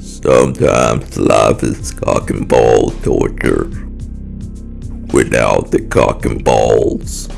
Sometimes life is cock and ball torture without the cock and balls.